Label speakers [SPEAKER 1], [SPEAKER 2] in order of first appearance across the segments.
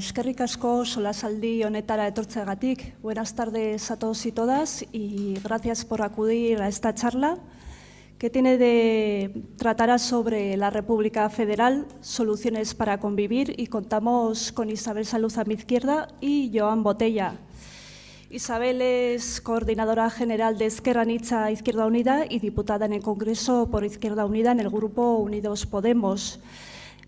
[SPEAKER 1] Eskerrik asko solasaldi honetara etortzegatik. Buenas tardes a todos y todas y gracias por acudir a esta charla que tiene de tratará sobre la República Federal, soluciones para convivir y contamos con Isabel Saluz a mi izquierda y Joan Botella. Isabel es coordinadora general de Esquerra Nicha Izquierda Unida y diputada en el Congreso por Izquierda Unida en el Grupo Unidos Podemos.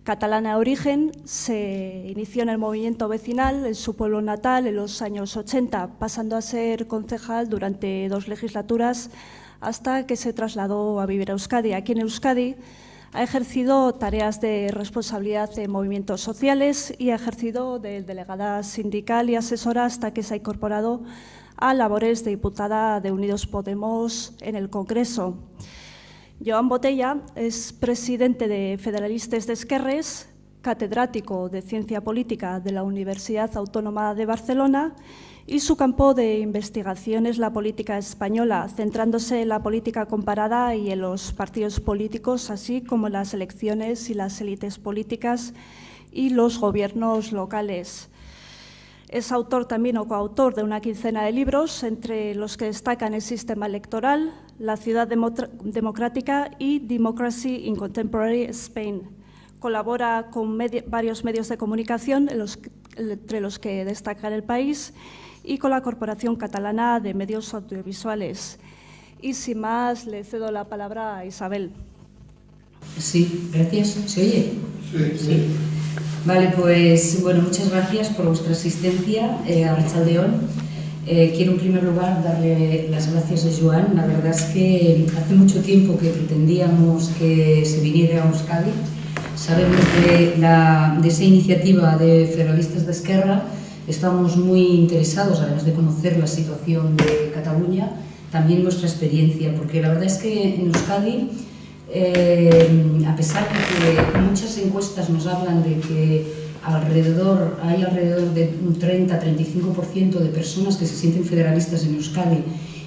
[SPEAKER 1] Catalana de origen, se inició en el movimiento vecinal en su pueblo natal en los años 80, pasando a ser concejal durante dos legislaturas hasta que se trasladó a vivir a Euskadi. Aquí en Euskadi ha ejercido tareas de responsabilidad en movimientos sociales y ha ejercido de delegada sindical y asesora hasta que se ha incorporado a labores de diputada de Unidos Podemos en el Congreso. Joan Botella es presidente de Federalistes de Esquerres, catedrático de Ciencia Política de la Universidad Autónoma de Barcelona y su campo de investigación es la política española, centrándose en la política comparada y en los partidos políticos, así como en las elecciones y las élites políticas y los gobiernos locales. Es autor también o coautor de una quincena de libros, entre los que destacan el sistema electoral, la ciudad democrática y Democracy in Contemporary Spain. Colabora con varios medios de comunicación, entre los que destacan El País, y con la Corporación Catalana de Medios Audiovisuales. Y sin más, le cedo la palabra a Isabel.
[SPEAKER 2] Sí, gracias. ¿Se oye? sí. Vale, pues bueno, muchas gracias por vuestra asistencia eh, a Rachaldeón. Eh, quiero en primer lugar darle las gracias a Joan. La verdad es que hace mucho tiempo que pretendíamos que se viniera a Euskadi. Sabemos que la, de esa iniciativa de Federalistas de Esquerra estamos muy interesados, además de conocer la situación de Cataluña, también nuestra experiencia, porque la verdad es que en Euskadi eh, a pesar de que muchas encuestas nos hablan de que alrededor, hay alrededor de un 30-35% de personas que se sienten federalistas en Euskadi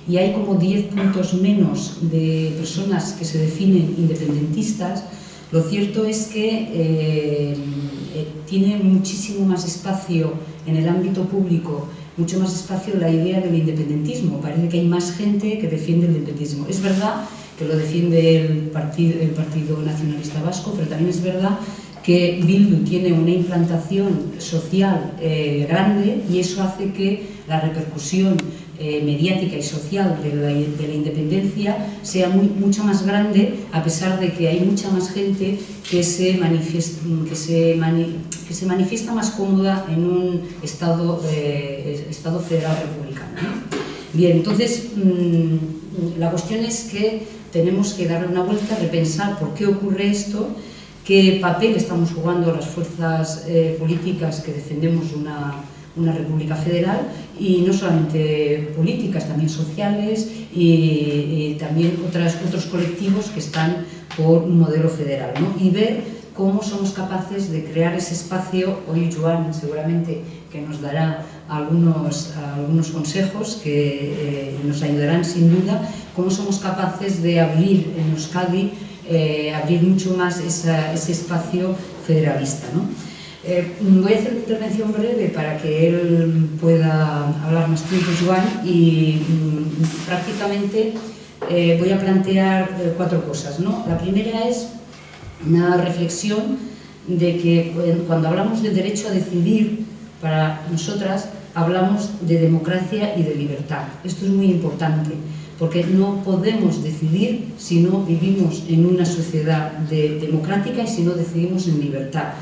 [SPEAKER 2] y hay como 10 puntos menos de personas que se definen independentistas, lo cierto es que eh, eh, tiene muchísimo más espacio en el ámbito público, mucho más espacio la idea del independentismo. Parece que hay más gente que defiende el independentismo. Es verdad que lo defiende el Partido, el partido Nacionalista Vasco, pero también es verdad que Bildu tiene una implantación social eh, grande y eso hace que la repercusión eh, mediática y social de la, de la independencia sea mucho más grande a pesar de que hay mucha más gente que se manifiesta, más cómoda en un Estado, eh, federal republicano. ¿no? Bien, entonces mmm, la cuestión es que tenemos que darle una vuelta, repensar por qué ocurre esto, qué papel estamos jugando las fuerzas eh, políticas que defendemos una, una república federal y no solamente políticas, también sociales y, y también otras, otros colectivos que están por un modelo federal. ¿no? Y ver cómo somos capaces de crear ese espacio, hoy Joan seguramente que nos dará algunos, algunos consejos que eh, nos ayudarán sin duda, cómo somos capaces de abrir en Euskadi, eh, abrir mucho más ese espacio federalista. ¿no? Eh, voy a hacer una intervención breve para que él pueda hablar más tiempo, Joan, y mm, prácticamente eh, voy a plantear cuatro cosas. ¿no? La primera es una reflexión de que cuando hablamos del derecho a decidir, para nosotras hablamos de democracia y de libertad. Esto es muy importante, porque no podemos decidir si no vivimos en una sociedad de, democrática y si no decidimos en libertad.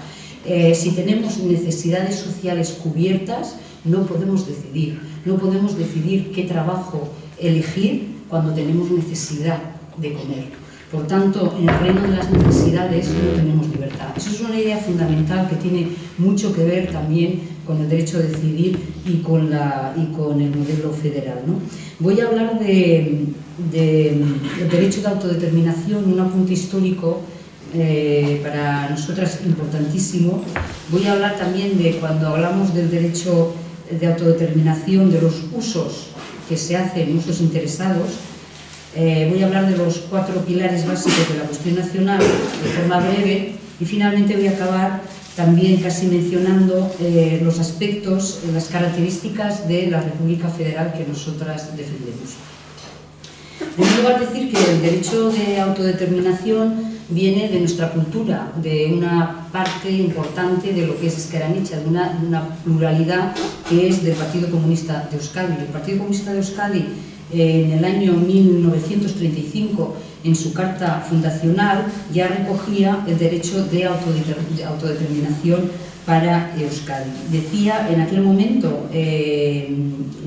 [SPEAKER 2] Eh, si tenemos necesidades sociales cubiertas, no podemos decidir. No podemos decidir qué trabajo elegir cuando tenemos necesidad de comer. Por tanto, en el reino de las necesidades no tenemos libertad. Eso es una idea fundamental que tiene mucho que ver también con el derecho a decidir y con, la, y con el modelo federal. ¿no? Voy a hablar de, de, del derecho de autodeterminación, un apunte histórico eh, para nosotras importantísimo. Voy a hablar también de cuando hablamos del derecho de autodeterminación, de los usos que se hacen, usos interesados, eh, voy a hablar de los cuatro pilares básicos de la cuestión nacional de forma breve y finalmente voy a acabar también casi mencionando eh, los aspectos, las características de la República Federal que nosotras defendemos. En primer lugar, decir que el derecho de autodeterminación viene de nuestra cultura, de una parte importante de lo que es una, de una pluralidad que es del Partido Comunista de Euskadi. El Partido Comunista de Euskadi en el año 1935 en su carta fundacional ya recogía el derecho de autodeterminación para Euskadi. Decía, en aquel momento eh,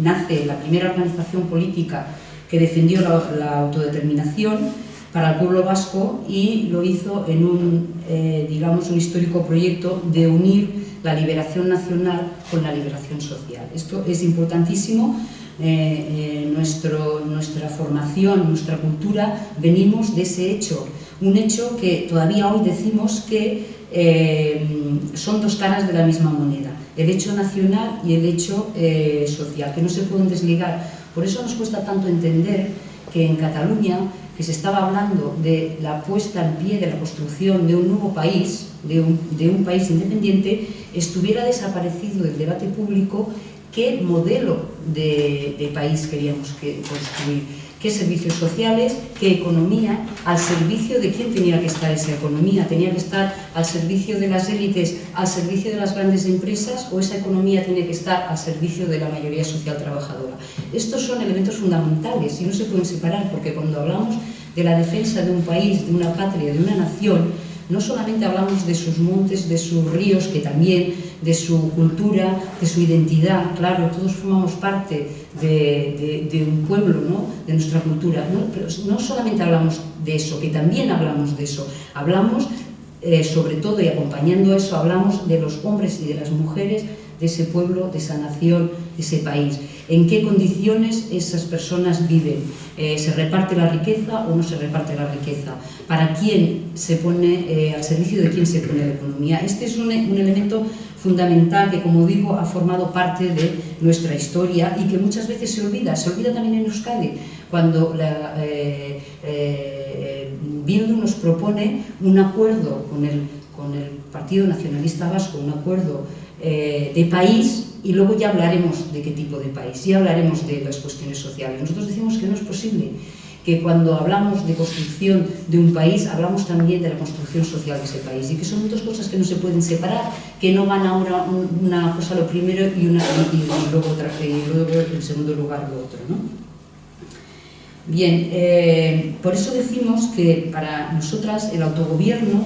[SPEAKER 2] nace la primera organización política que defendió la, autodeterminación para el pueblo vasco y lo hizo en un, eh, digamos, un histórico proyecto de unir la liberación nacional con la liberación social. Esto es importantísimo eh, eh, nuestra formación, nuestra cultura, venimos de ese hecho. Un hecho que todavía hoy decimos que eh, son dos caras de la misma moneda, el hecho nacional y el hecho social, que no se pueden desligar. Por eso nos cuesta tanto entender que en Cataluña, que se estaba hablando de la puesta en pie de la construcción de un nuevo país, de un, de un país independiente, estuviera desaparecido del debate público qué modelo de, país queríamos construir, qué servicios sociales, qué economía, al servicio de quién tenía que estar esa economía, tenía que estar al servicio de las élites, al servicio de las grandes empresas o esa economía tiene que estar al servicio de la mayoría social trabajadora. Estos son elementos fundamentales y no se pueden separar porque cuando hablamos de la defensa de un país, de una patria, de una nación, no solamente hablamos de sus montes, de sus ríos, que también, de su cultura, de su identidad, claro, todos formamos parte de, un pueblo, ¿no? de nuestra cultura, ¿no? pero no solamente hablamos de eso, que también hablamos de eso, hablamos eh, sobre todo y acompañando a eso, hablamos de los hombres y de las mujeres de ese pueblo, de esa nación, de ese país. En qué condiciones esas personas viven. Eh, ¿Se reparte la riqueza o no se reparte la riqueza? ¿Para quién se pone, eh, al servicio de quién se pone la economía? Este es un, elemento fundamental que, como digo, ha formado parte de nuestra historia y que muchas veces se olvida. Se olvida también en Euskadi, cuando la, eh, Bildu nos propone un acuerdo con el, con el Partido Nacionalista Vasco, un acuerdo eh, de país y luego ya hablaremos de qué tipo de país, ya hablaremos de las cuestiones sociales. Nosotros decimos que no es posible que cuando hablamos de construcción de un país, hablamos también de la construcción social de ese país y que son dos cosas que no se pueden separar, que no van ahora una cosa lo primero y, y luego, otra, y en segundo lugar lo otro. ¿no? Bien, eh, por eso decimos que para nosotras el autogobierno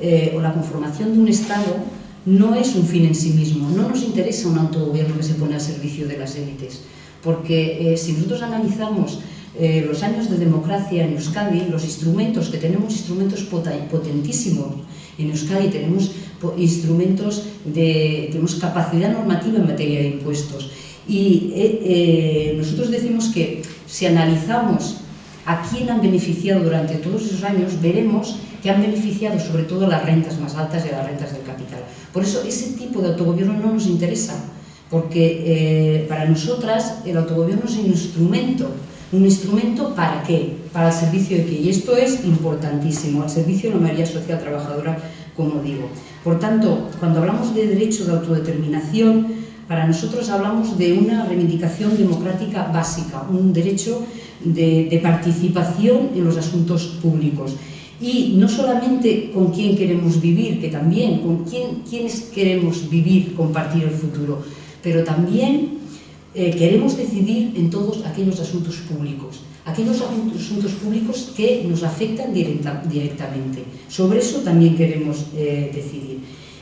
[SPEAKER 2] eh, o la conformación de un Estado no es un fin en sí mismo, no nos interesa un autogobierno que se pone al servicio de las élites, porque eh, si nosotros analizamos eh, los años de democracia en Euskadi, los instrumentos, que tenemos instrumentos potentísimos en Euskadi, tenemos instrumentos de, tenemos capacidad normativa en materia de impuestos, y eh, nosotros decimos que si analizamos a quién han beneficiado durante todos esos años, veremos que han beneficiado sobre todo las rentas más altas y las rentas del capital. Por eso ese tipo de autogobierno no nos interesa, porque eh, para nosotras el autogobierno es un instrumento. ¿Un instrumento para qué? Para el servicio de qué. Y esto es importantísimo, al servicio de la mayoría social trabajadora, como digo. Por tanto, cuando hablamos de derecho de autodeterminación, para nosotros hablamos de una reivindicación democrática básica, un derecho de, participación en los asuntos públicos y no solamente con quién queremos vivir, que también con quién, quiénes queremos vivir, compartir el futuro, pero también eh, queremos decidir en todos aquellos asuntos públicos, aquellos asuntos públicos que nos afectan directamente. Sobre eso también queremos eh, decidir.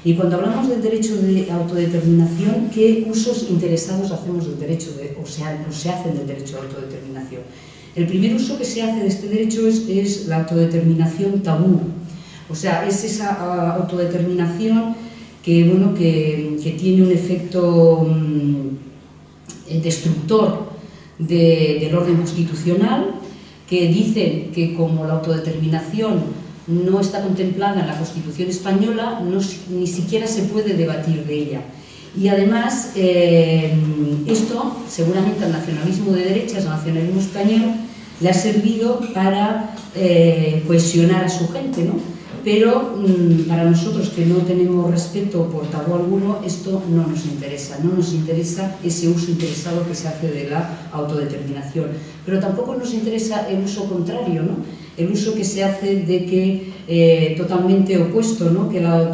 [SPEAKER 2] Y cuando hablamos del derecho de autodeterminación, ¿qué usos interesados hacemos del derecho de, o, se hacen del derecho de autodeterminación? El primer uso que se hace de este derecho es, la autodeterminación tabú, o sea, es esa ah, autodeterminación que, bueno, que, tiene un efecto mm, destructor del orden constitucional, que dice que como la autodeterminación no está contemplada en la Constitución española, ni siquiera se puede debatir de ella. Y además, eh, esto seguramente al nacionalismo de derechas, al nacionalismo español, le ha servido para eh, cohesionar a su gente, ¿no? pero mm, para nosotros que no tenemos respeto por tabú alguno, esto no nos interesa, no nos interesa ese uso interesado que se hace de la autodeterminación, pero tampoco nos interesa el uso contrario, ¿no? El uso que se hace de que, eh, totalmente opuesto, ¿no? que la,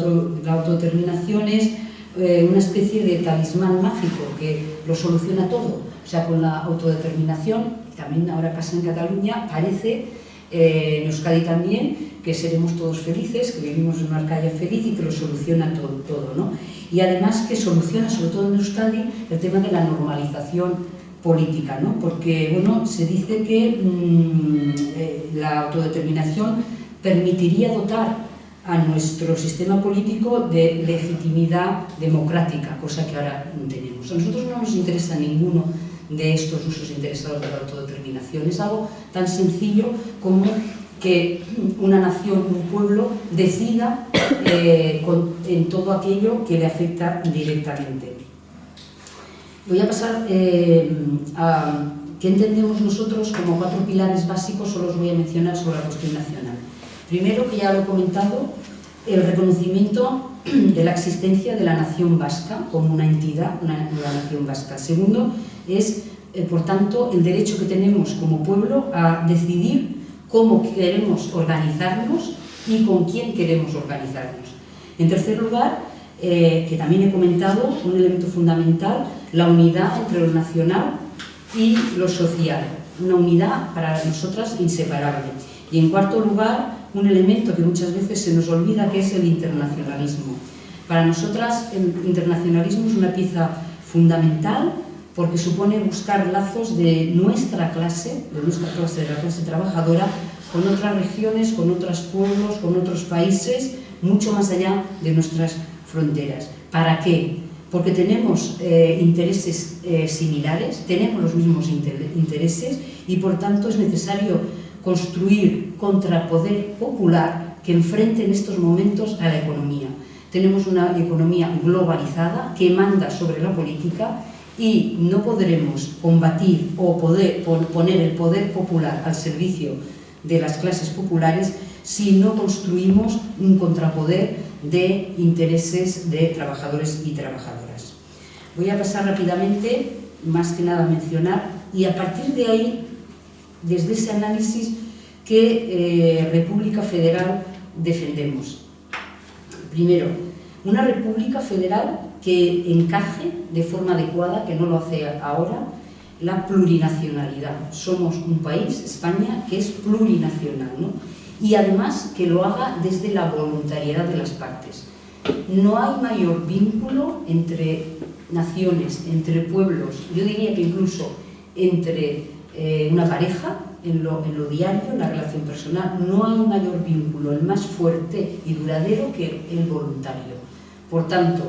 [SPEAKER 2] autodeterminación es eh, una especie de talismán mágico que lo soluciona todo, o sea, con la autodeterminación, también ahora pasa en Cataluña, parece, eh, en Euskadi también, que seremos todos felices, que vivimos en una calle feliz y que lo soluciona todo, todo ¿no? Y además que soluciona, sobre todo en Euskadi, el tema de la normalización política, ¿no? Porque, bueno, se dice que mm, eh, la autodeterminación permitiría dotar a nuestro sistema político de legitimidad democrática, cosa que ahora no tenemos. A nosotros no nos interesa ninguno de estos usos interesados de la autodeterminación. Es algo tan sencillo como que una nación, un pueblo, decida eh, en todo aquello que le afecta directamente. Voy a pasar eh, a qué entendemos nosotros como cuatro pilares básicos, solo os voy a mencionar sobre la cuestión nacional. Primero, que ya lo he comentado, el reconocimiento de la existencia de la nación vasca como una entidad, una, la nación vasca. Segundo, es, eh, por tanto, el derecho que tenemos como pueblo a decidir cómo queremos organizarnos y con quién queremos organizarnos. En tercer lugar, eh, que también he comentado, un elemento fundamental, la unidad entre lo nacional y lo social. Una unidad para nosotras inseparable. Y en cuarto lugar, un elemento que muchas veces se nos olvida, que es el internacionalismo. Para nosotras el internacionalismo es una pieza fundamental porque supone buscar lazos de nuestra clase, de nuestra clase, de la clase trabajadora, con otras regiones, con otros pueblos, con otros países, mucho más allá de nuestras fronteras. ¿Para qué? Porque tenemos eh, intereses eh, similares, tenemos los mismos intereses y por tanto es necesario construir contrapoder popular que enfrente en estos momentos a la economía. Tenemos una economía globalizada que manda sobre la política y no podremos combatir o poder, poner el poder popular al servicio de las clases populares si no construimos un contrapoder de intereses de trabajadores y trabajadoras. Voy a pasar rápidamente, más que nada a mencionar, y a partir de ahí, desde ese análisis, qué eh, República Federal defendemos. Primero, una República Federal que encaje de forma adecuada, que no lo hace ahora, la plurinacionalidad. Somos un país, España, que es plurinacional, ¿no? y además que lo haga desde la voluntariedad de las partes. No hay mayor vínculo entre naciones, entre pueblos, yo diría que incluso entre eh, una pareja, en lo, en lo diario, en la relación personal, no hay mayor vínculo, el más fuerte y duradero que el voluntario. Por tanto,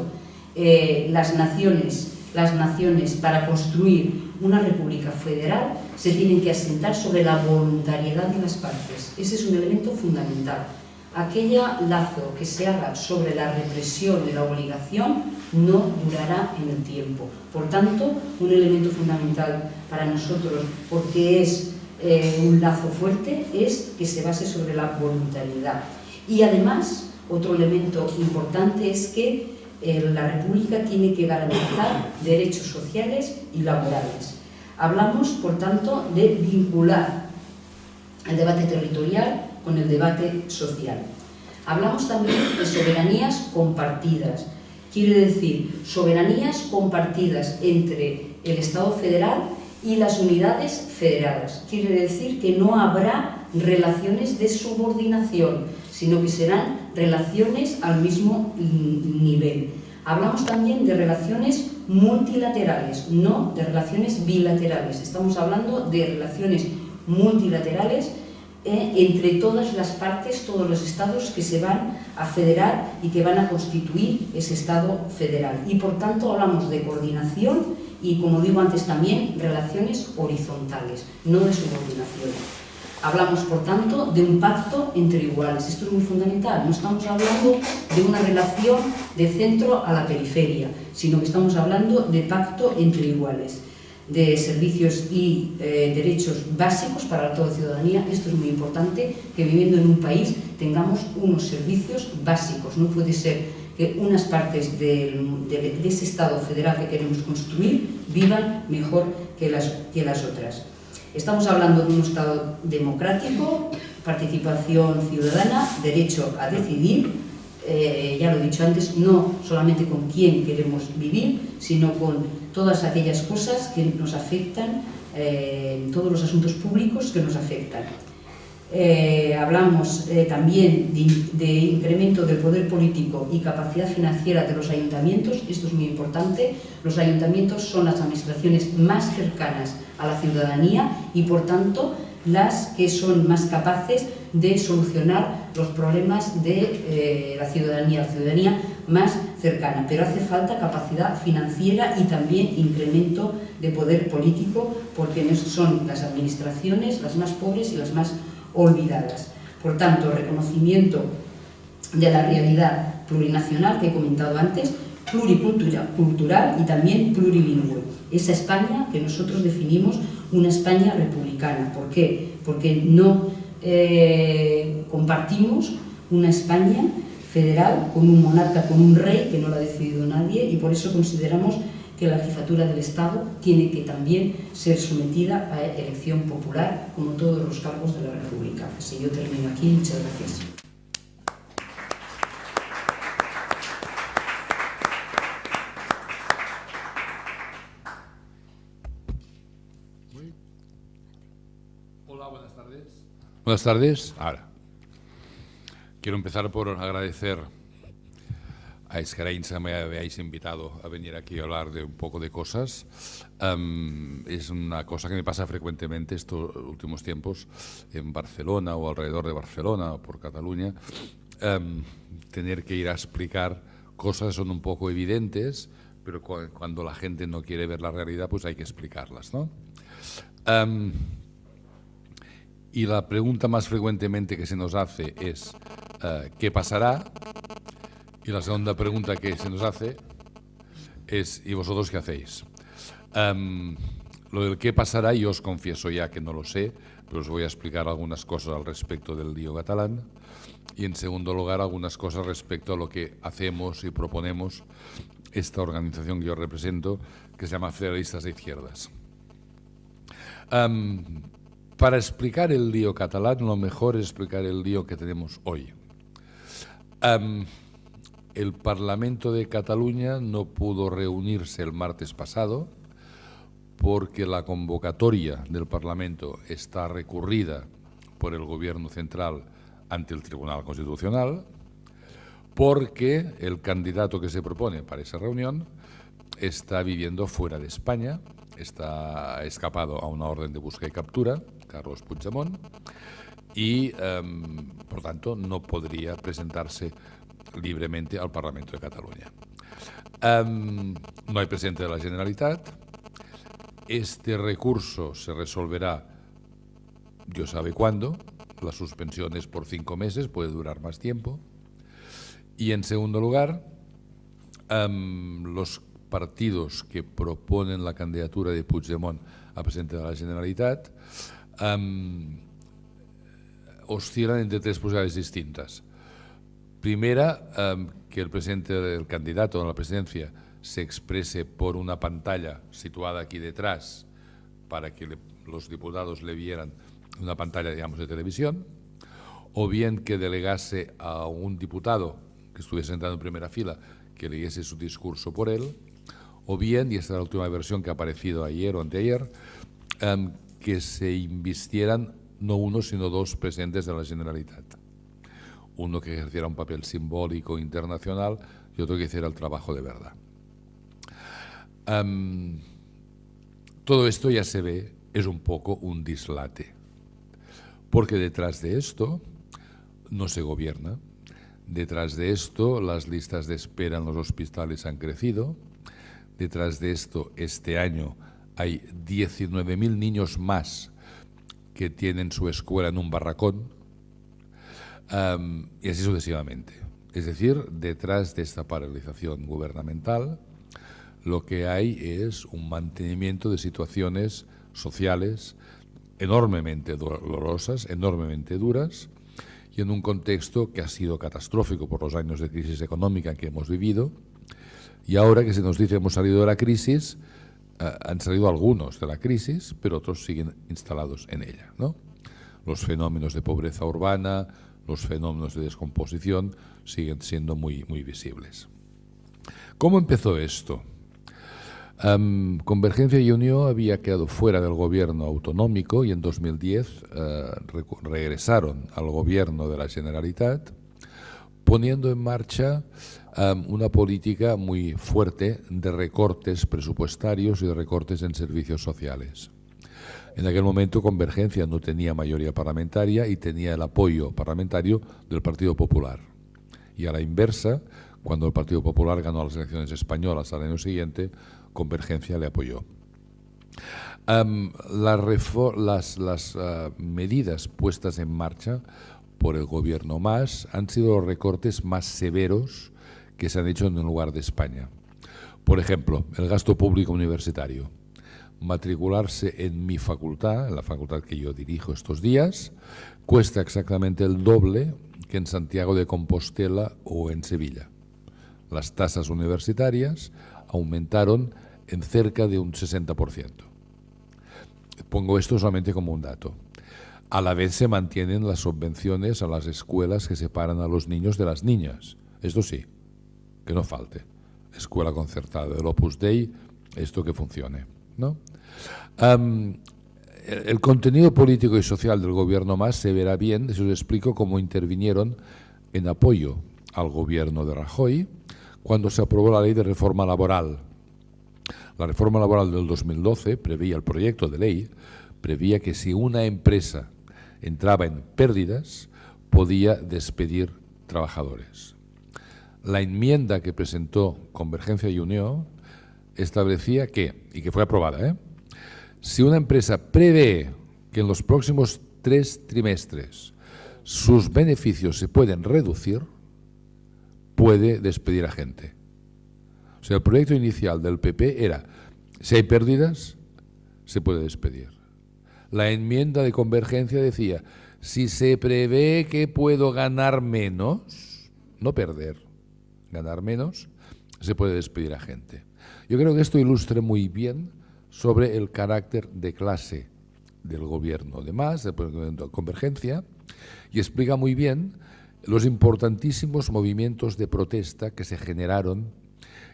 [SPEAKER 2] eh, las, naciones, las naciones para construir una república federal se tienen que asentar sobre la voluntariedad de las partes. Ese es un elemento fundamental. Aquella lazo que se haga sobre la represión de la obligación no durará en el tiempo. Por tanto, un elemento fundamental para nosotros, porque es eh, un lazo fuerte, es que se base sobre la voluntariedad. Y además, otro elemento importante es que la República tiene que garantizar derechos sociales y laborales. Hablamos, por tanto, de vincular el debate territorial con el debate social. Hablamos también de soberanías compartidas. Quiere decir, soberanías compartidas entre el Estado federal y las unidades federadas. Quiere decir que no habrá relaciones de subordinación, sino que serán relaciones al mismo nivel. Hablamos también de relaciones multilaterales, no de relaciones bilaterales. Estamos hablando de relaciones multilaterales eh, entre todas las partes, todos los estados que se van a federar y que van a constituir ese estado federal. Y por tanto hablamos de coordinación y, como digo antes también, relaciones horizontales, no de subordinación. Hablamos, por tanto, de un pacto entre iguales. Esto es muy fundamental. No estamos hablando de una relación de centro a la periferia, sino que estamos hablando de pacto entre iguales. de servicios y eh, derechos básicos para toda ciudadanía. Esto es muy importante, que viviendo en un país tengamos unos servicios básicos. No puede ser que unas partes de, ese Estado federal que queremos construir vivan mejor que las, que las otras. Estamos hablando de un Estado democrático, participación ciudadana, derecho a decidir, eh, ya lo he dicho antes, no solamente con quién queremos vivir, sino con todas aquellas cosas que nos afectan, eh, todos los asuntos públicos que nos afectan. Eh, hablamos también de, de, incremento del poder político y capacidad financiera de los ayuntamientos, esto es muy importante, los ayuntamientos son las administraciones más cercanas a la ciudadanía y por tanto las que son más capaces de solucionar los problemas de eh, la ciudadanía, la ciudadanía más cercana. Pero hace falta capacidad financiera y también incremento de poder político porque son las administraciones las más pobres y las más olvidadas. Por tanto, reconocimiento de la realidad plurinacional que he comentado antes, pluricultural y también plurilingüe. Esa España que nosotros definimos una España republicana. ¿Por qué? Porque no eh, compartimos una España federal con un monarca, con un rey que no lo ha decidido nadie y por eso consideramos que la jefatura del Estado tiene que también ser sometida a elección popular como todos los cargos de la República. Así yo termino aquí. Muchas gracias.
[SPEAKER 3] Buenas tardes. Ahora, quiero empezar por agradecer a Escarainza que me habéis invitado a venir aquí a hablar de un poco de cosas. es una cosa que me pasa frecuentemente estos últimos tiempos en Barcelona o alrededor de Barcelona o por Cataluña, tener que ir a explicar cosas que son un poco evidentes, pero cuando la gente no quiere ver la realidad, pues hay que explicarlas. ¿no? Y la pregunta más frecuentemente que se nos hace es eh, ¿qué pasará? Y la segunda pregunta que se nos hace es ¿y vosotros qué hacéis? Em, lo del qué pasará yo os confieso ya que no lo sé, pero os voy a explicar algunas cosas al respecto del lío catalán y en segundo lugar algunas cosas respecto a lo que hacemos y proponemos esta organización que yo represento que se llama Federalistas de Izquierdas. Em, para explicar el lío catalán, lo mejor es explicar el lío que tenemos hoy. El Parlamento de Cataluña no pudo reunirse el martes pasado porque la convocatoria del Parlamento está recurrida por el Gobierno central ante el Tribunal Constitucional, porque el candidato que se propone para esa reunión está viviendo fuera de España, está escapado a una orden de búsqueda y captura, Carlos Puigdemont, y, em, por tanto, no podría presentarse libremente al Parlamento de Cataluña. No hay presidente de la Generalitat. Este recurso se resolverá, Dios sabe cuándo. La suspensión es por cinco meses, puede durar más tiempo. Y, en segundo lugar, los partidos que proponen la candidatura de Puigdemont a presidente de la Generalitat oscilan entre tres posibilidades distintas. Primera, que el presidente del candidato a la presidencia se exprese por una pantalla situada aquí detrás para que los diputados le vieran una pantalla, digamos, de televisión, o bien que delegase a un diputado que estuviese sentado en primera fila que leyese su discurso por él, o bien, y esta es la última versión que ha aparecido ayer o anteayer, que se invistieran no uno, sino dos presidentes de la Generalitat. Uno que ejerciera un papel simbólico internacional y otro que hiciera el trabajo de verdad. todo esto ya se ve, es un poco un dislate, porque detrás de esto no se gobierna, detrás de esto las listas de espera en los hospitales han crecido, detrás de esto este año hay 19.000 niños más que tienen su escuela en un barracón y así sucesivamente. Es decir, detrás de esta paralización gubernamental, lo que hay es un mantenimiento de situaciones sociales enormemente dolorosas, enormemente duras, y en un contexto que ha sido catastrófico por los años de crisis económica que hemos vivido, y ahora que se nos dice hemos salido de la crisis, eh, han salido algunos de la crisis, pero otros siguen instalados en ella. ¿no? Los fenómenos de pobreza urbana, los fenómenos de descomposición siguen siendo muy, muy visibles. ¿Cómo empezó esto? Convergencia y Unión había quedado fuera del gobierno autonómico y en 2010 eh, regresaron al gobierno de la Generalitat poniendo en marcha una política muy fuerte de recortes presupuestarios y de recortes en servicios sociales. En aquel momento Convergencia no tenía mayoría parlamentaria y tenía el apoyo parlamentario del Partido Popular. Y a la inversa, cuando el Partido Popular ganó las elecciones españolas al año siguiente, Convergencia le apoyó. las, las ah, medidas puestas en marcha por el gobierno más han sido los recortes más severos que se han hecho en el lugar de España. Por ejemplo, el gasto público universitario. Matricularse en mi facultad, en la facultad que yo dirijo estos días, cuesta exactamente el doble que en Santiago de Compostela o en Sevilla. Las tasas universitarias aumentaron en cerca de un 60%. Pongo esto solamente como un dato. A la vez se mantienen las subvenciones a las escuelas que separan a los niños de las niñas. Esto sí, que no falte. Escuela concertada del Opus Dei, esto que funcione. ¿No? el, contenido político y social del gobierno más se verá bien si os explico cómo intervinieron en apoyo al gobierno de Rajoy cuando se aprobó la ley de reforma laboral. La reforma laboral del 2012 preveía el proyecto de ley, prevía que si una empresa entraba en pérdidas, podía despedir trabajadores. La enmienda que presentó Convergencia y Unión establecía que, y que fue aprobada, ¿eh? si una empresa prevé que en los próximos tres trimestres sus beneficios se pueden reducir, puede despedir a gente. O sea, el proyecto inicial del PP era, si hay pérdidas, se puede despedir. La enmienda de convergencia decía, si se prevé que puedo ganar menos, no perder, ganar menos, se puede despedir a gente. Yo creo que esto ilustra muy bien sobre el carácter de clase del gobierno, además, de convergencia, y explica muy bien los importantísimos movimientos de protesta que se generaron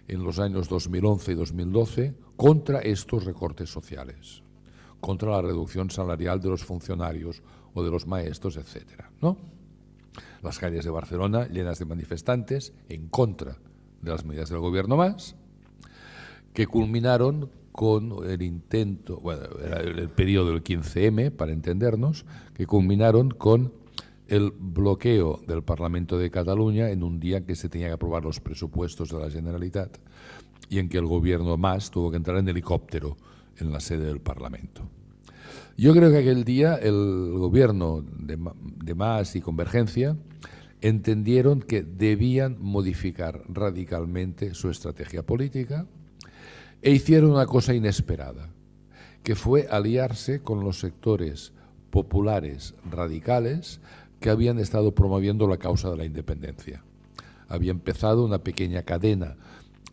[SPEAKER 3] en los años 2011 y 2012 contra estos recortes sociales, contra la reducción salarial de los funcionarios o de los maestros, etc. ¿no? Las calles de Barcelona llenas de manifestantes en contra de las medidas del gobierno más, que culminaron con el intento, bueno, era el periodo del 15M, para entendernos, que culminaron con el bloqueo del Parlamento de Cataluña en un día que se tenía que aprobar los presupuestos de la Generalitat y en que el gobierno más tuvo que entrar en helicóptero en la sede del Parlamento. Yo creo que aquel día el gobierno de, de Más y Convergencia entendieron que debían modificar radicalmente su estrategia política e hicieron una cosa inesperada, que fue aliarse con los sectores populares radicales que habían estado promoviendo la causa de la independencia. Había empezado una pequeña cadena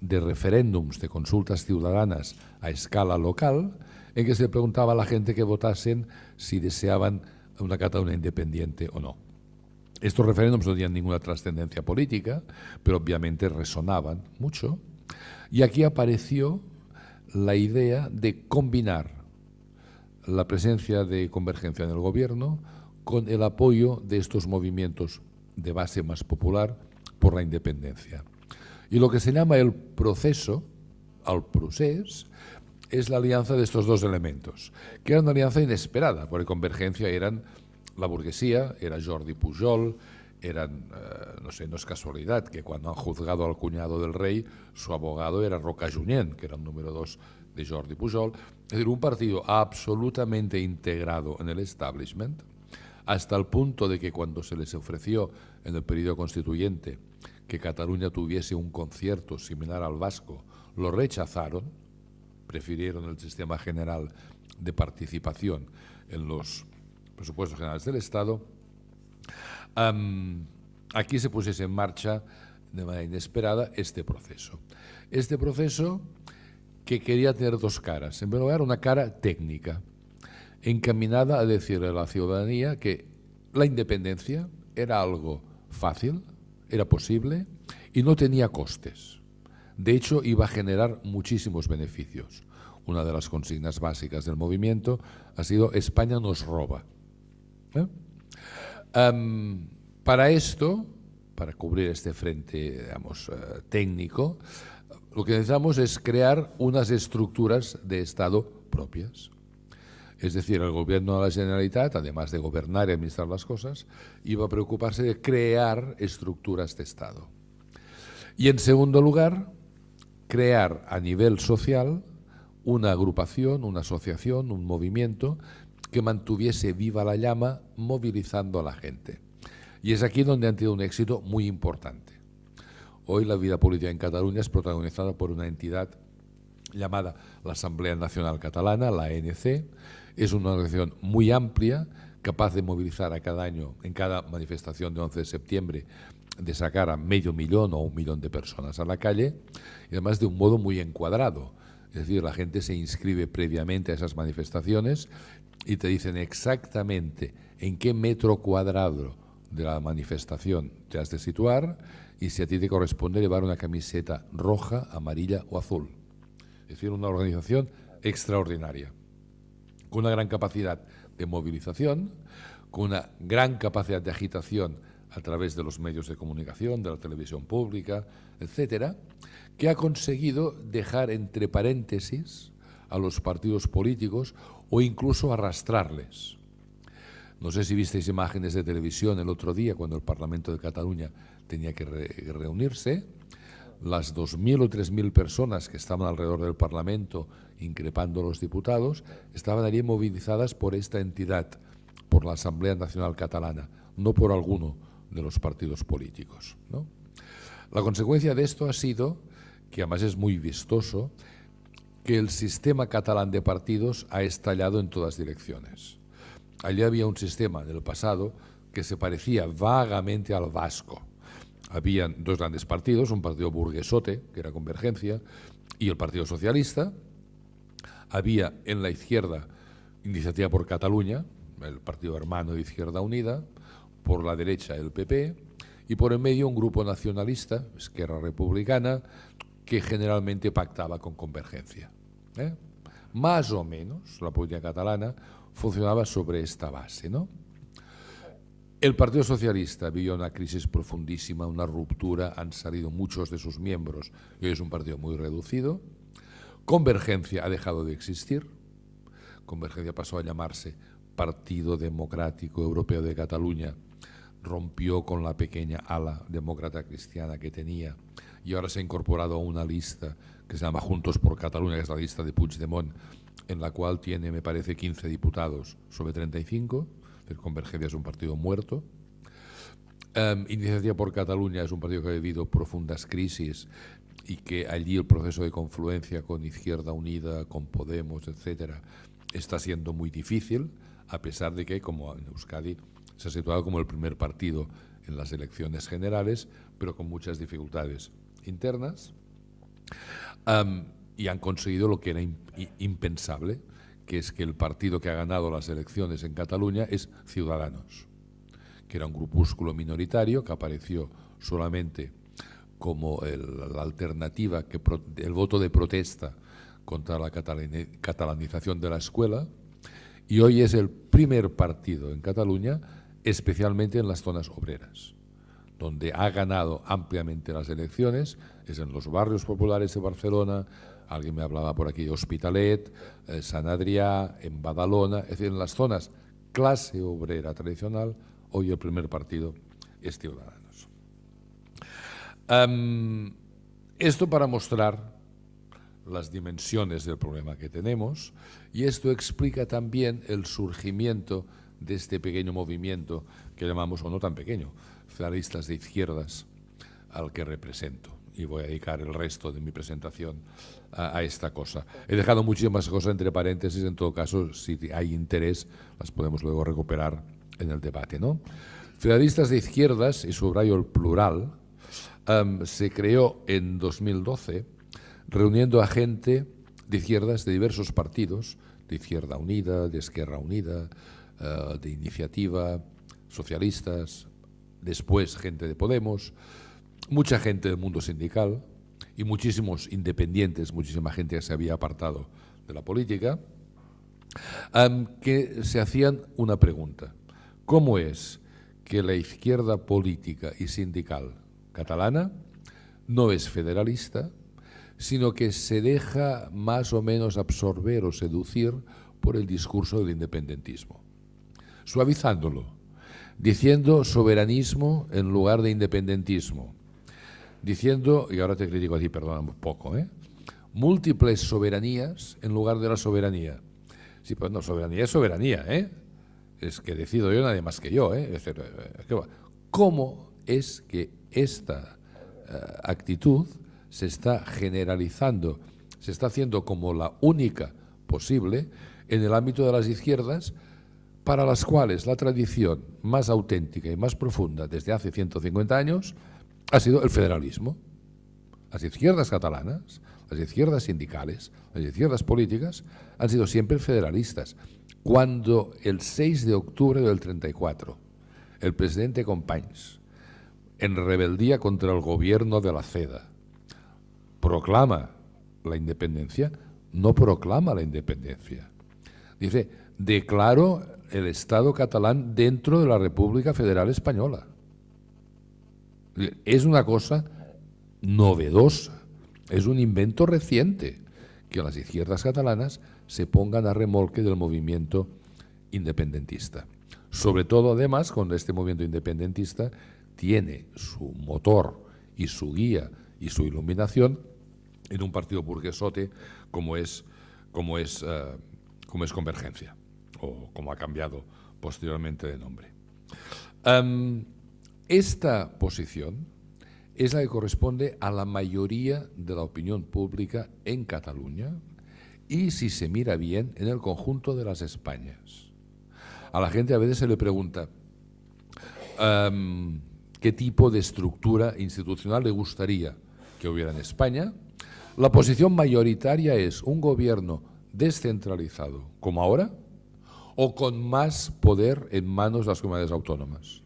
[SPEAKER 3] de referéndums, de consultas ciudadanas a escala local, en que se preguntaba a la gente que votasen si deseaban una Cataluña independiente o no. Estos referéndums no tenían ninguna trascendencia política, pero obviamente resonaban mucho. Y aquí apareció la idea de combinar la presencia de convergencia en el gobierno con el apoyo de estos movimientos de base más popular por la independencia. Y lo que se llama el proceso, al procés, es la alianza de estos dos elementos, que era una alianza inesperada, porque convergencia eran la burguesía, era Jordi Pujol, eran, eh, no sé, no es casualidad que cuando han juzgado al cuñado del rey, su abogado era Roca Junyent, que era el número dos de Jordi Pujol, es decir, un partido absolutamente integrado en el establishment, hasta el punto de que cuando se les ofreció en el periodo constituyente que Cataluña tuviese un concierto similar al vasco, lo rechazaron, prefirieron el sistema general de participación en los presupuestos generales del Estado, aquí se pusiese en marcha de manera inesperada este proceso. Este proceso que quería tener dos caras. En primer lugar, una cara técnica, encaminada a decirle a la ciudadanía que la independencia era algo fácil, era posible y no tenía costes. De hecho, iba a generar muchísimos beneficios. Una de las consignas básicas del movimiento ha sido España nos roba. ¿Eh? Para esto, para cubrir este frente digamos, eh, técnico, lo que necesitamos es crear unas estructuras de Estado propias. Es decir, el gobierno de la Generalitat, además de gobernar y administrar las cosas, iba a preocuparse de crear estructuras de Estado. Y en segundo lugar, crear a nivel social una agrupación, una asociación, un movimiento que mantuviese viva la llama movilizando a la gente. Y es aquí donde han tenido un éxito muy importante. Hoy la vida política en Cataluña es protagonizada por una entidad llamada la Asamblea Nacional Catalana, la ANC, es una organización muy amplia, capaz de movilizar a cada año, en cada manifestación de 11 de septiembre, de sacar a medio millón o un millón de personas a la calle, y además de un modo muy encuadrado. Es decir, la gente se inscribe previamente a esas manifestaciones y te dicen exactamente en qué metro cuadrado de la manifestación te has de situar y si a ti te corresponde llevar una camiseta roja, amarilla o azul. Es decir, una organización extraordinaria con una gran capacidad de movilización, con una gran capacidad de agitación a través de los medios de comunicación, de la televisión pública, etcétera, que ha conseguido dejar entre paréntesis a los partidos políticos o incluso arrastrarles. No sé si visteis imágenes de televisión el otro día cuando el Parlamento de Cataluña tenía que reunirse. Las 2.000 o 3.000 personas que estaban alrededor del Parlamento increpando a los diputados, estaban allí movilizadas por esta entidad, por la Asamblea Nacional Catalana, no por alguno de los partidos políticos. La consecuencia de esto ha sido, que además es muy vistoso, que el sistema catalán de partidos ha estallado en todas direcciones. Allí había un sistema del pasado que se parecía vagamente al vasco. Habían dos grandes partidos, un partido burguesote, que era Convergencia, y el Partido Socialista, había en la izquierda Iniciativa por Cataluña, el partido hermano de Izquierda Unida, por la derecha el PP y por el medio un grupo nacionalista, Esquerra Republicana, que generalmente pactaba con Convergencia. ¿eh? Más o menos la política catalana funcionaba sobre esta base. ¿no? El Partido Socialista vivió una crisis profundísima, una ruptura, han salido muchos de sus miembros y hoy es un partido muy reducido. Convergencia ha dejado de existir. Convergencia pasó a llamarse Partido Democrático Europeo de Cataluña. Rompió con la pequeña ala demócrata cristiana que tenía y ahora se ha incorporado a una lista que se llama Juntos por Cataluña, que es la lista de Puigdemont, en la cual tiene, me parece, 15 diputados sobre 35. El Convergencia es un partido muerto. Um, por Cataluña es un partido que ha vivido profundas crisis y que allí el proceso de confluencia con Izquierda Unida, con Podemos, etcétera, está siendo muy difícil, a pesar de que, como en Euskadi, se ha situado como el primer partido en las elecciones generales, pero con muchas dificultades internas, y han conseguido lo que era impensable, que es que el partido que ha ganado las elecciones en Cataluña es Ciudadanos, que era un grupúsculo minoritario que apareció solamente como la alternativa, que el voto de protesta contra la catalanización de la escuela, y hoy es el primer partido en Cataluña, especialmente en las zonas obreras, donde ha ganado ampliamente las elecciones, es en los barrios populares de Barcelona, alguien me hablaba por aquí Hospitalet, eh, San Adrià, en Badalona, es decir, en las zonas clase obrera tradicional, hoy el primer partido es Ciudadanos. Esto para mostrar las dimensiones del problema que tenemos y esto explica también el surgimiento de este pequeño movimiento que llamamos, o no tan pequeño, de izquierdas al que represento. y voy a dedicar el resto de mi presentación a, esta cosa. He dejado muchísimas cosas entre paréntesis, en todo caso, si hay interés, las podemos luego recuperar en el debate. ¿no? Federalistas de izquierdas, y subrayo el plural, em, se creó en 2012 reuniendo a gente de izquierdas de diversos partidos, de Izquierda Unida, de Esquerra Unida, eh, de Iniciativa, socialistas, después gente de Podemos, mucha gente del mundo sindical y muchísimos independientes, muchísima gente que se había apartado de la política, que se hacían una pregunta. ¿Cómo es que la izquierda política y sindical catalana no es federalista, sino que se deja más o menos absorber o seducir por el discurso del independentismo, suavizándolo, diciendo soberanismo en lugar de independentismo, diciendo, y ahora te critico a ti, un poco, ¿eh? múltiples soberanías en lugar de la soberanía. Sí, pues no, soberanía es soberanía, ¿eh? Es que decido yo nadie más que yo, ¿eh? Eh, ¿cómo es que esta eh, actitud se está generalizando, se está haciendo como la única posible en el ámbito de las izquierdas, para las cuales la tradición más auténtica y más profunda desde hace 150 años ha sido el federalismo. Las izquierdas catalanas, las izquierdas sindicales, las izquierdas políticas han sido siempre federalistas. Cuando el 6 de octubre del 34 el presidente Companys, en rebeldía contra el gobierno de la CEDA, proclama la independencia, no proclama la independencia. Dice, declaro el Estado catalán dentro de la República Federal Española. Es una cosa novedosa, es un invento reciente que las izquierdas catalanas se pongan a remolque del movimiento independentista. Sobre todo, además, cuando este movimiento independentista tiene su motor y su guía y su iluminación en un partido burguesote como es, como es, eh, como es Convergencia, o como ha cambiado posteriormente de nombre. Em, esta posición es la que corresponde a la mayoría de la opinión pública en Cataluña y, si se mira bien, en el conjunto de las Españas. A la gente a veces se le pregunta em, qué tipo de estructura institucional le gustaría que hubiera en España. La posición mayoritaria es un gobierno descentralizado, como ahora, o con más poder en manos de las comunidades autónomas.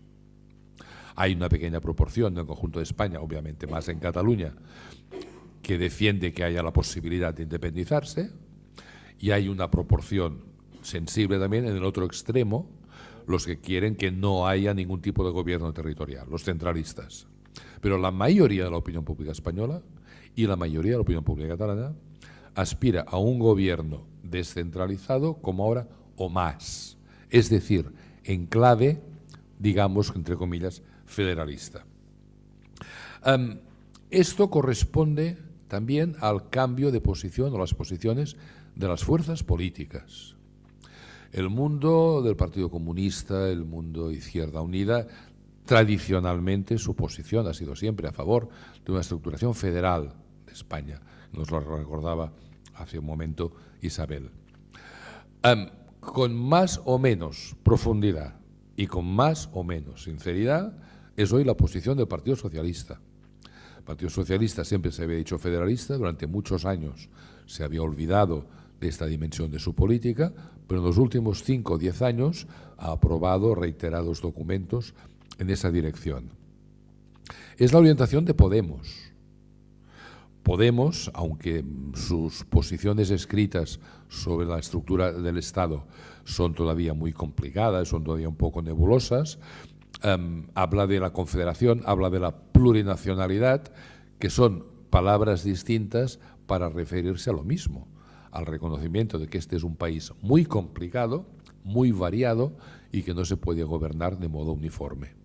[SPEAKER 3] Hay una pequeña proporción del conjunto de España, obviamente más en Cataluña, que defiende que haya la posibilidad de independizarse, y hay una proporción sensible también en el otro extremo, los que quieren que no haya ningún tipo de gobierno territorial, los centralistas. Pero la mayoría de la opinión pública española y la mayoría de la opinión pública catalana aspira a un gobierno descentralizado como ahora o más. Es decir, en clave, digamos, entre comillas, federalista. esto corresponde también al cambio de posición o las posiciones de las fuerzas políticas. El mundo del Partido Comunista, el mundo Izquierda Unida, tradicionalmente su posición ha sido siempre a favor de una estructuración federal de España. Nos lo recordaba hace un momento Isabel. Con más o menos profundidad y con más o menos sinceridad, es hoy la posición del Partido Socialista. El Partido Socialista siempre se había dicho federalista, durante muchos años se había olvidado de esta dimensión de su política, pero en los últimos cinco o diez años ha aprobado reiterados documentos en esa dirección. Es la orientación de Podemos. Podemos, aunque sus posiciones escritas sobre la estructura del Estado son todavía muy complicadas, son todavía un poco nebulosas, Em, habla de la confederación, habla de la plurinacionalidad, que son palabras distintas para referirse a lo mismo, al reconocimiento de que este es un país muy complicado, muy variado y que no se puede gobernar de modo uniforme.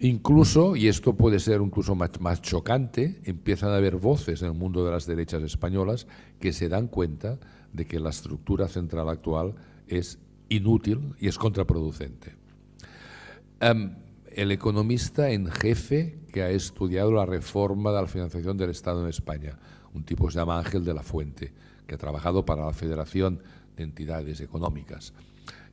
[SPEAKER 3] Incluso, y esto puede ser incluso más, más, chocante, empiezan a haber voces en el mundo de las derechas españolas que se dan cuenta de que la estructura central actual es inútil y es contraproducente. El economista en jefe que ha estudiado la reforma de la financiación del Estado en España, un tipo que se llama Ángel de la Fuente, que ha trabajado para la Federación de Entidades Económicas.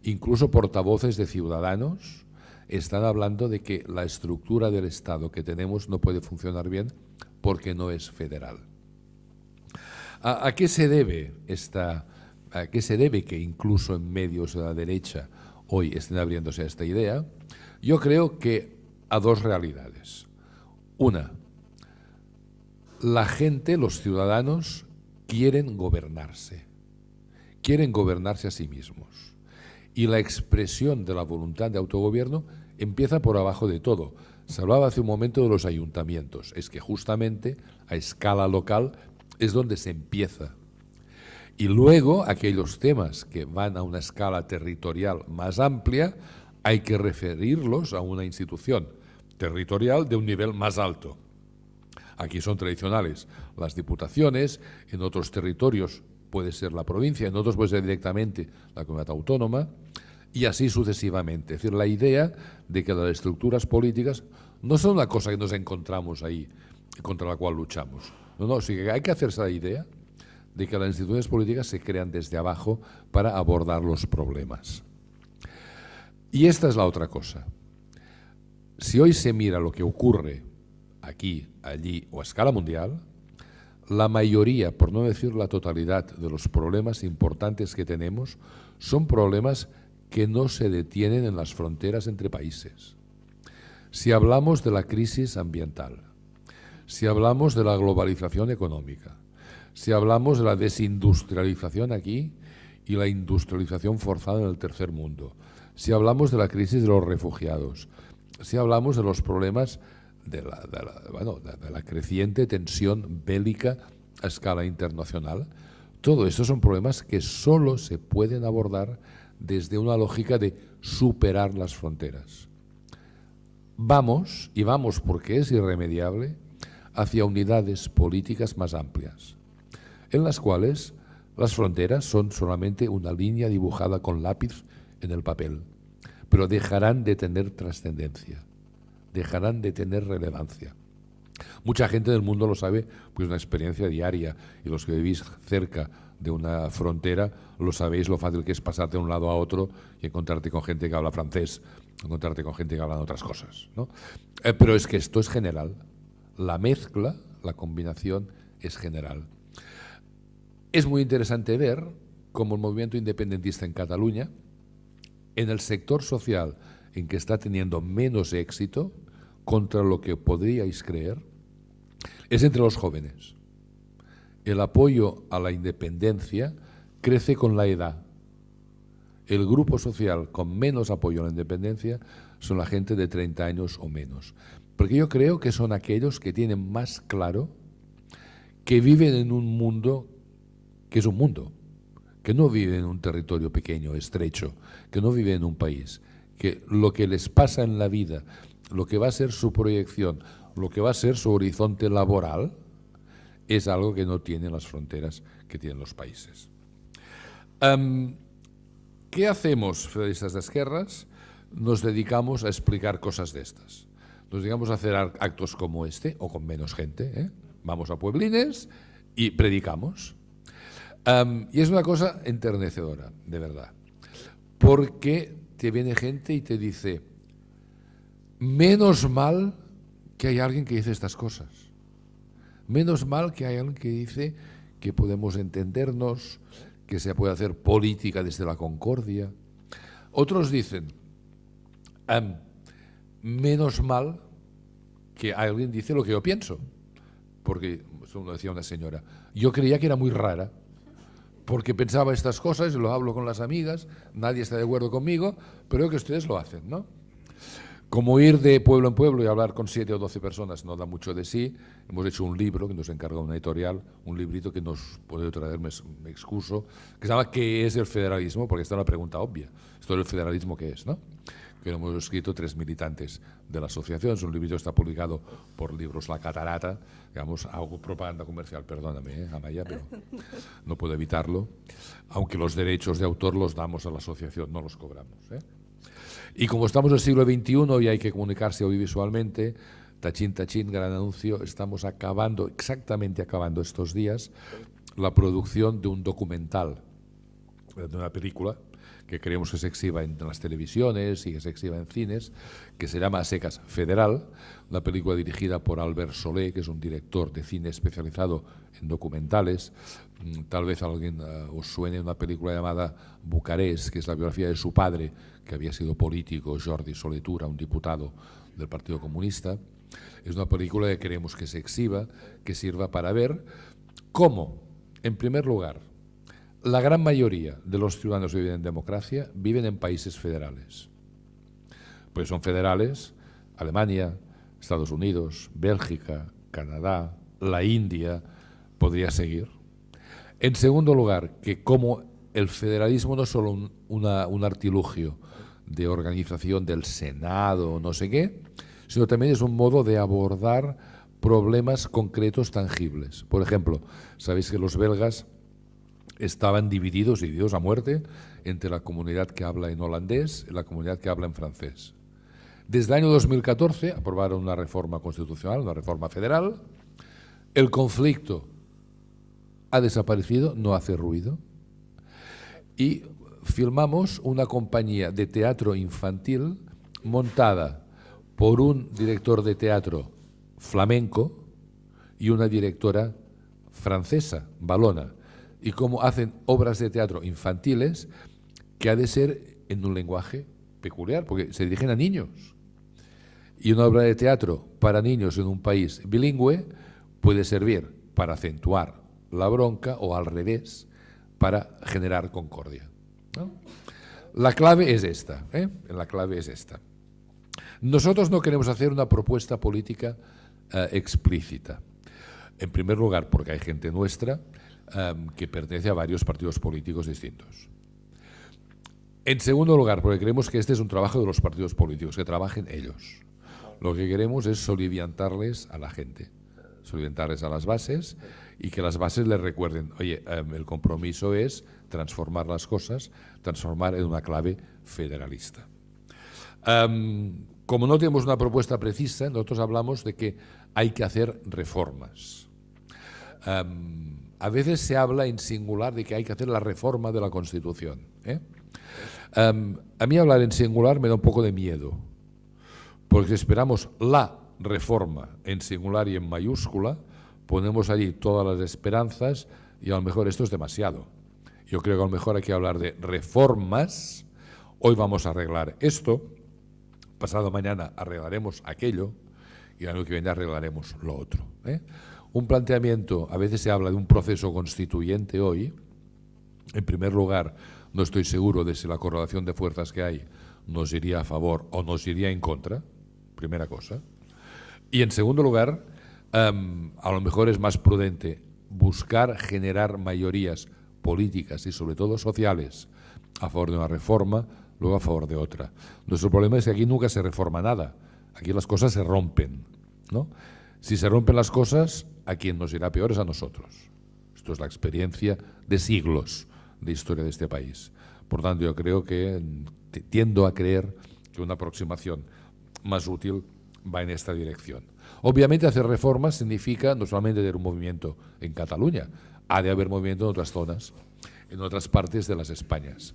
[SPEAKER 3] Incluso portavoces de ciudadanos están hablando de que la estructura del Estado que tenemos no puede funcionar bien porque no es federal. ¿A, qué se debe esta, a qué se debe que incluso en medios de la derecha hoy estén abriéndose a esta idea? Yo creo que a dos realidades. Una, la gente, los ciudadanos, quieren gobernarse, quieren gobernarse a sí mismos. Y la expresión de la voluntad de autogobierno empieza por abajo de todo. Se hablaba hace un momento de los ayuntamientos. Es que justamente a escala local es donde se empieza. Y luego aquellos temas que van a una escala territorial más amplia hay que referirlos a una institución territorial de un nivel más alto. Aquí son tradicionales las diputaciones, en otros territorios puede ser la provincia, en otros puede ser directamente la comunidad autónoma, y así sucesivamente. Es decir, la idea de que las estructuras políticas no son una cosa que nos encontramos ahí, contra la cual luchamos. No, no, sí que hay que hacerse la idea de que las instituciones políticas se crean desde abajo para abordar los problemas. Y esta es la otra cosa. Si hoy se mira lo que ocurre aquí, allí o a escala mundial, la mayoría, por no decir la totalidad, de los problemas importantes que tenemos son problemas que no se detienen en las fronteras entre países. Si hablamos de la crisis ambiental, si hablamos de la globalización económica, si hablamos de la desindustrialización aquí y la industrialización forzada en el tercer mundo, si hablamos de la crisis de los refugiados, si hablamos de los problemas de la, creciente tensión bélica a escala internacional, todo eso son problemas que solo se pueden abordar desde una lógica de superar las fronteras. Vamos, y vamos porque es irremediable, hacia unidades políticas más amplias, en las cuales las fronteras son solamente una línea dibujada con lápiz en el papel, pero dejarán de tener trascendencia, dejarán de tener relevancia. Mucha gente del mundo lo sabe, pues una experiencia diaria, y los que vivís cerca de una frontera lo sabéis lo fácil que es pasarte de un lado a otro y encontrarte con gente que habla francés, encontrarte con gente que habla otras cosas. ¿no? Eh, pero es que esto es general, la mezcla, la combinación es general. Es muy interesante ver cómo el movimiento independentista en Cataluña, en el sector social en que está teniendo menos éxito contra lo que podríais creer, es entre los jóvenes. El apoyo a la independencia crece con la edad. El grupo social con menos apoyo a la independencia son la gente de 30 años o menos. Porque yo creo que son aquellos que tienen más claro que viven en un mundo que es un mundo, que no viven en un territorio pequeño, estrecho, que no viven en un país, que lo que les pasa en la vida, lo que va a ser su proyección, lo que va a ser su horizonte laboral, es algo que no tienen las fronteras que tienen los países. ¿Qué hacemos, federalistas de izquierdas? Nos dedicamos a explicar cosas de estas nos digamos a hacer actos como este, o con menos gente, ¿eh? vamos a pueblines y predicamos. y es una cosa enternecedora, de verdad, porque te viene gente y te dice, menos mal que hay alguien que dice estas cosas, menos mal que hay alguien que dice que podemos entendernos, que se puede hacer política desde la concordia. Otros dicen, menos mal que alguien dice lo que yo pienso. Porque, eso lo decía una señora, yo creía que era muy rara, porque pensaba estas cosas, lo hablo con las amigas, nadie está de acuerdo conmigo, pero que ustedes lo hacen, ¿no? Como ir de pueblo en pueblo y hablar con siete o doce personas no da mucho de sí, hemos hecho un libro que nos encarga una editorial, un librito que nos puede traer, me, excuso, que se llama ¿Qué es el federalismo? Porque esta es una pregunta obvia. ¿Esto es el federalismo qué es? ¿no? que hemos escrito tres militantes de la asociación. Es un libro que está publicado por Libros La Catarata. Digamos, hago propaganda comercial, perdóname, ¿eh, Amaya, pero no puedo evitarlo. Aunque los derechos de autor los damos a la asociación, no los cobramos. ¿eh? Y como estamos en el siglo XXI y hay que comunicarse audiovisualmente, tachín, tachín, gran anuncio, estamos acabando, exactamente acabando estos días, la producción de un documental, de una película, que queremos que se exhiba en las televisiones y que se exhiba en cines, que se llama Secas Federal, una película dirigida por Albert Solé, que es un director de cine especializado en documentales. Mm, tal vez alguien eh, os suene una película llamada Bucarest, que es la biografía de su padre, que había sido político, Jordi Soletura, un diputado del Partido Comunista. Es una película que queremos que se exhiba, que sirva para ver cómo, en primer lugar, la gran mayoría de los ciudadanos que viven en democracia viven en países federales. Pues son federales Alemania, Estados Unidos, Bélgica, Canadá, la India, podría seguir. En segundo lugar, que como el federalismo no es solo un, un artilugio de organización del Senado no sé qué, sino también es un modo de abordar problemas concretos tangibles. Por ejemplo, sabéis que los belgas estaban divididos, divididos a muerte, entre la comunidad que habla en holandés y la comunidad que habla en francés. Desde el año 2014 aprobaron una reforma constitucional, una reforma federal. El conflicto ha desaparecido, no hace ruido. Y filmamos una compañía de teatro infantil montada por un director de teatro flamenco y una directora francesa, balona y cómo hacen obras de teatro infantiles que ha de ser en un lenguaje peculiar, porque se dirigen a niños. Y una obra de teatro para niños en un país bilingüe puede servir para acentuar la bronca o al revés, para generar concordia. La clave es esta, ¿eh? la clave es esta. Nosotros no queremos hacer una propuesta política eh, explícita. En primer lugar, porque hay gente nuestra Em, que pertenece a varios partidos políticos distintos. En segundo lugar, porque creemos que este es un trabajo de los partidos políticos, que trabajen ellos. Lo que queremos es soliviantarles a la gente, soliviantarles a las bases y que las bases les recuerden, oye, em, el compromiso es transformar las cosas, transformar en una clave federalista. Em, como no tenemos una propuesta precisa, nosotros hablamos de que hay que hacer reformas. A veces se habla en singular de que hay que hacer la reforma de la Constitución. ¿eh? Em, a mí hablar en singular me da un poco de miedo, porque esperamos la reforma en singular y en mayúscula, ponemos allí todas las esperanzas y a lo mejor esto es demasiado. Yo creo que a lo mejor hay que hablar de reformas. Hoy vamos a arreglar esto, pasado mañana arreglaremos aquello y el año que viene arreglaremos lo otro. ¿eh? un planteamiento, a veces se habla de un proceso constituyente hoy, en primer lugar, no estoy seguro de si la correlación de fuerzas que hay nos iría a favor o nos iría en contra, primera cosa. Y en segundo lugar, em, a lo mejor es más prudente buscar generar mayorías políticas y sobre todo sociales a favor de una reforma, luego a favor de otra. Nuestro problema es que aquí nunca se reforma nada, aquí las cosas se rompen. ¿no? Si se rompen las cosas, a quien nos irá peor es a nosotros. Esto es la experiencia de siglos de historia de este país. Por tanto, yo creo que tiendo a creer que una aproximación más útil va en esta dirección. Obviamente hacer reformas significa no solamente tener un movimiento en Cataluña, ha de haber movimiento en otras zonas, en otras partes de las Españas.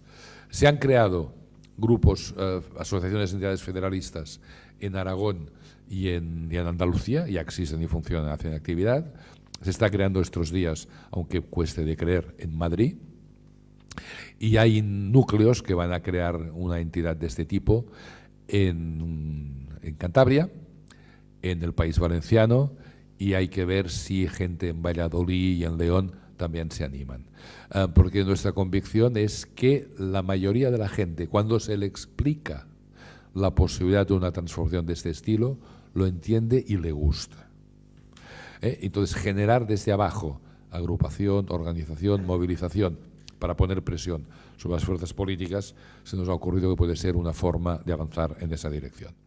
[SPEAKER 3] Se han creado grupos, eh, asociaciones de entidades federalistas en Aragón y en, Andalucía, ya existen y funcionan, hacen actividad. Se está creando estos días, aunque cueste de creer, en Madrid. Y hay núcleos que van a crear una entidad de este tipo en Cantabria, en el país valenciano, y hay que ver si gente en Valladolid y en León también se animan. Ah, porque nuestra convicción es que la mayoría de la gente, cuando se le explica la posibilidad de una transformación de este estilo, lo entiende y le gusta. ¿Eh? Entonces, generar desde abajo agrupación, organización, movilización para poner presión sobre las fuerzas políticas, se nos ha ocurrido que puede ser una forma de avanzar en esa dirección.